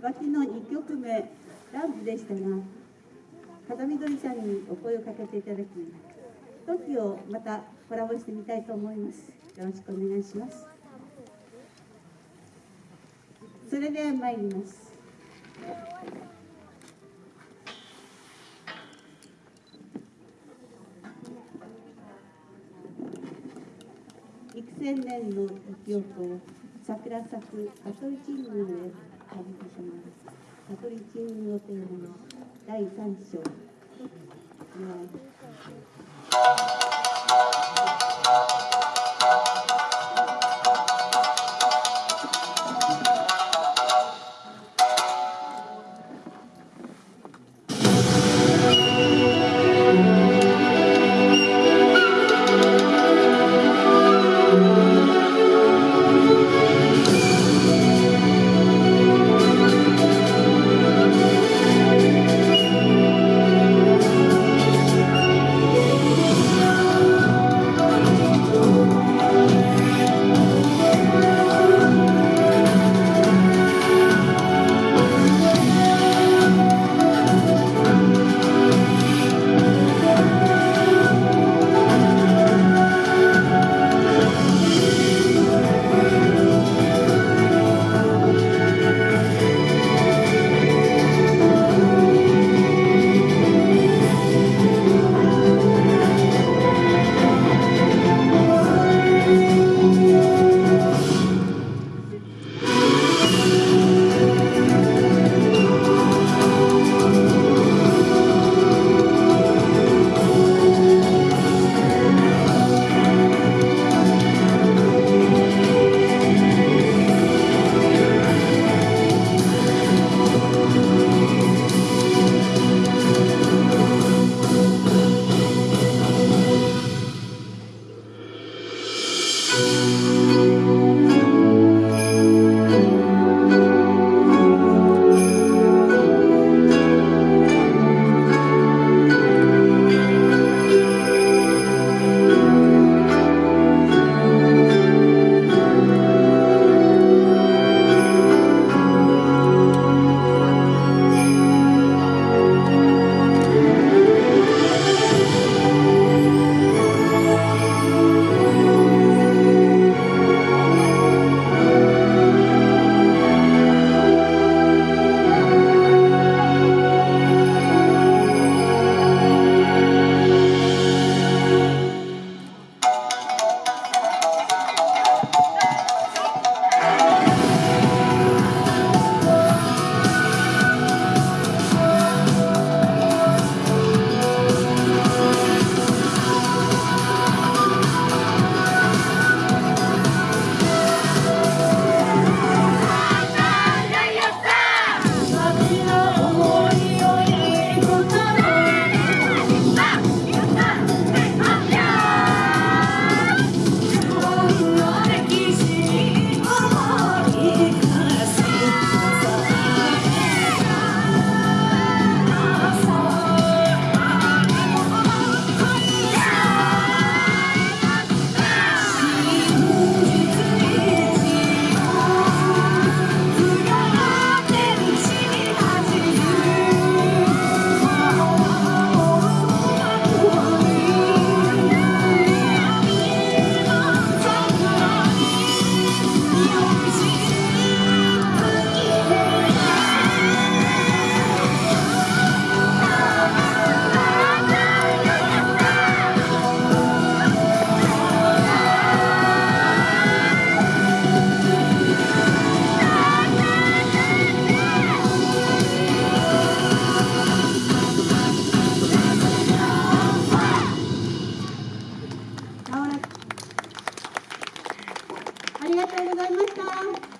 脇の2曲目ランプでしたが風見鶏さんにお声をかけていただき時をまたコラボしてみたいと思います。よろしくお願いします。それでは参ります。幾千年の時を桜咲く香取神宮へ旅します香取神宮をテーマの第3章。ありがとうございました。